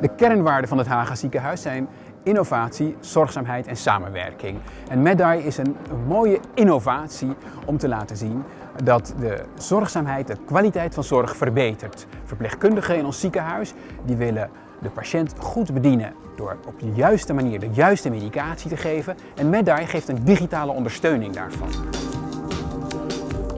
De kernwaarden van het Haga ziekenhuis zijn innovatie, zorgzaamheid en samenwerking. En MedEye is een, mooie innovatie om te laten zien dat de zorgzaamheid, de kwaliteit van zorg verbetert. Verpleegkundigen in ons ziekenhuis die willen de patiënt goed bedienen door op de juiste manier de juiste medicatie te geven. En MedEye geeft een digitale ondersteuning daarvan.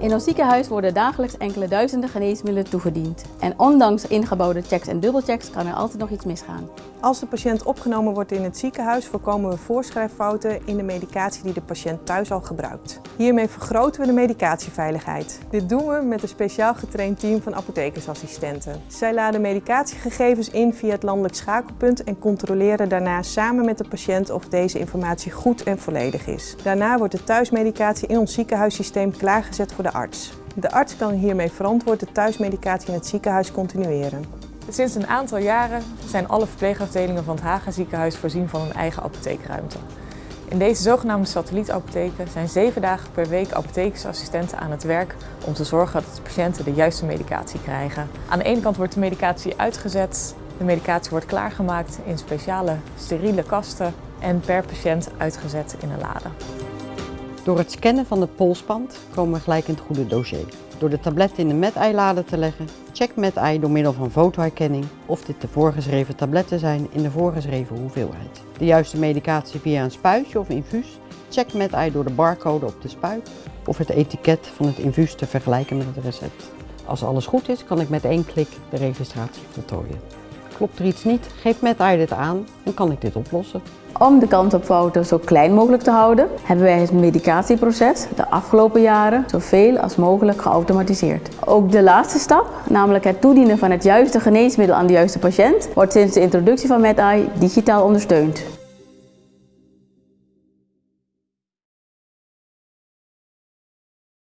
In ons ziekenhuis worden dagelijks enkele duizenden geneesmiddelen toegediend. En ondanks ingebouwde checks en dubbelchecks kan er altijd nog iets misgaan. Als de patiënt opgenomen wordt in het ziekenhuis voorkomen we voorschrijffouten in de medicatie die de patiënt thuis al gebruikt. Hiermee vergroten we de medicatieveiligheid. Dit doen we met een speciaal getraind team van apothekersassistenten. Zij laden medicatiegegevens in via het landelijk schakelpunt en controleren daarna samen met de patiënt of deze informatie goed en volledig is. Daarna wordt de thuismedicatie in ons ziekenhuissysteem klaargezet voor de De arts kan hiermee verantwoord de thuismedicatie in het ziekenhuis continueren. Sinds een aantal jaren zijn alle verpleegafdelingen van het Haga ziekenhuis voorzien van een eigen apotheekruimte. In deze zogenaamde satellietapotheken zijn zeven dagen per week apothekersassistenten aan het werk om te zorgen dat de patiënten de juiste medicatie krijgen. Aan de ene kant wordt de medicatie uitgezet, de medicatie wordt klaargemaakt in speciale steriele kasten en per patiënt uitgezet in een lade. Door het scannen van de polsband komen we gelijk in het goede dossier. Door de tabletten in de MedEye-lade te leggen, check MedEye door middel van fotoherkenning of dit de voorgeschreven tabletten zijn in de voorgeschreven hoeveelheid. De juiste medicatie via een spuitje of infuus, check MedEye door de barcode op de spuit of het etiket van het infuus te vergelijken met het recept. Als alles goed is, kan ik met één klik de registratie voltooien. Klopt er iets niet, geeft MedEye dit aan en kan ik dit oplossen. Om de kans op fouten zo klein mogelijk te houden, hebben wij het medicatieproces de afgelopen jaren zoveel als mogelijk geautomatiseerd. Ook de laatste stap, namelijk het toedienen van het juiste geneesmiddel aan de juiste patiënt, wordt sinds de introductie van MedEye digitaal ondersteund.